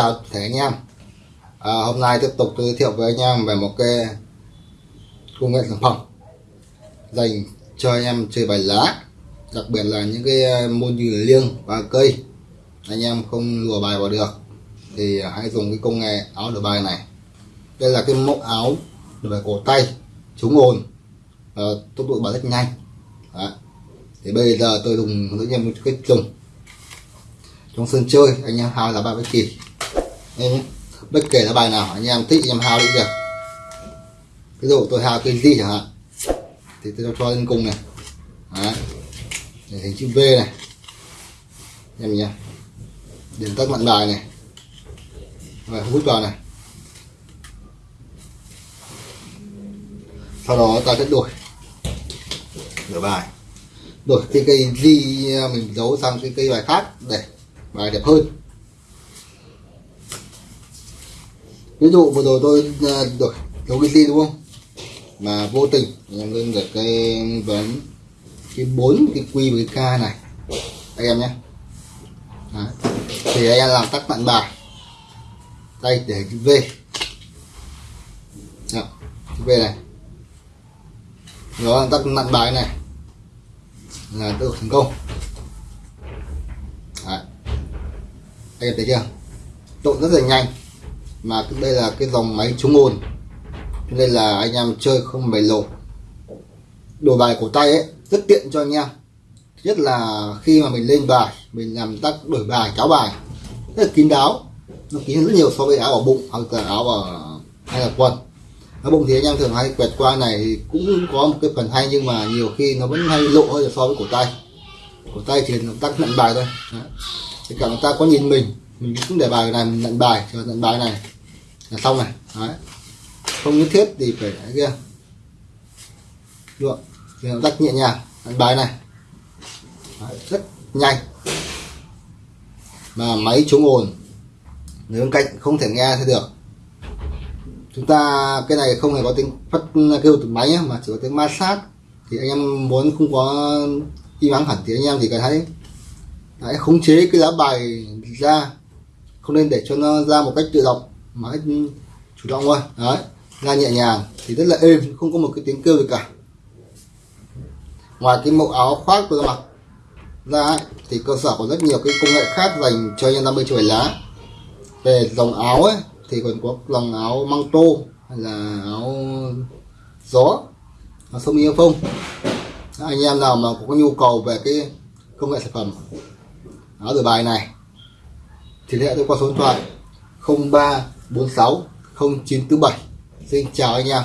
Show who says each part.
Speaker 1: chào thể anh em. À, hôm nay tiếp tục giới thiệu với anh em về một cái công nghệ sản phẩm dành cho anh em chơi bài lá đặc biệt là những cái à, môn như liêng và cây. Anh em không lùa bài vào được thì hãy dùng cái công nghệ áo đổi bài này. Đây là cái mẫu áo đổi bài cổ tay chống ồn à, tốc độ bài rất nhanh. Đó. thì bây giờ tôi dùng với anh em cách dùng. Trong sân chơi anh em hai là ba bất kỳ nên bất kể là bài nào, anh em thích, anh em hao đi được. Ví dụ tôi hao cái gì chẳng hạn, thì tôi cho lên cùng này. Đấy. để hình chữ V này. Em nhé điểm tắt mặn bài này. Rồi hút vào này. Sau đó ta sẽ đổi. Đổi bài. Đổi cái cây gì mình giấu sang cái cây bài khác để bài đẹp hơn. Ví dụ vừa rồi tôi à, được đổi cái đúng không? Mà vô tình em lên được cái vấn cái bốn cái quy với cái k này. Anh em nhé. Đấy. thì anh em làm tắt bạn bài. Đây để cái v. Đó, cái v này. Nó tắt nặn bài này. Là được thành công. Đấy. anh em thấy chưa? Trộn rất là nhanh mà đây là cái dòng máy chống ồn. Đây nên là anh em chơi không mày lộ. Đồ bài cổ tay ấy, rất tiện cho anh em. Thứ nhất là khi mà mình lên bài, mình làm tác đổi bài, cáo bài. Rất là kín đáo. Nó kín hơn rất nhiều so với áo ở bụng hoặc là áo ở, hay là quần. Ở bụng thì anh em thường hay quẹt qua này thì cũng có một cái phần hay nhưng mà nhiều khi nó vẫn hay lộ hơn so với cổ tay. Cổ tay thì nó tác nặng bài thôi. Đấy. thì cả người ta có nhìn mình mình cũng để bài này mình nhận bài cho nhận bài này. Là xong này Đấy. không nhất thiết thì phải cái kia. Được. Thì nó nhẹ nhàng nhận bài này. Đấy. rất nhanh. Mà máy chống ồn. Người bên cạnh không thể nghe thấy được. Chúng ta cái này không hề có tiếng phát kêu từ máy nhé, mà chỉ có tiếng ma sát thì anh em muốn không có im ắng hẳn thì anh em chỉ cần thấy hãy khống chế cái lá bài ra không nên để cho nó ra một cách tự động mà chủ động thôi. Đấy ra nhẹ nhàng thì rất là êm không có một cái tiếng kêu gì cả. Ngoài cái mẫu áo khoác tôi mặc ra ấy, thì cơ sở có rất nhiều cái công nghệ khác dành cho nhân 50 chuỗi lá. Về dòng áo ấy thì còn có dòng áo măng tô hay là áo gió áo sông yêu phong. Anh em nào mà có nhu cầu về cái công nghệ sản phẩm áo đổi bài này thì liên hệ tôi qua số điện thoại 0346 0947 xin chào anh em.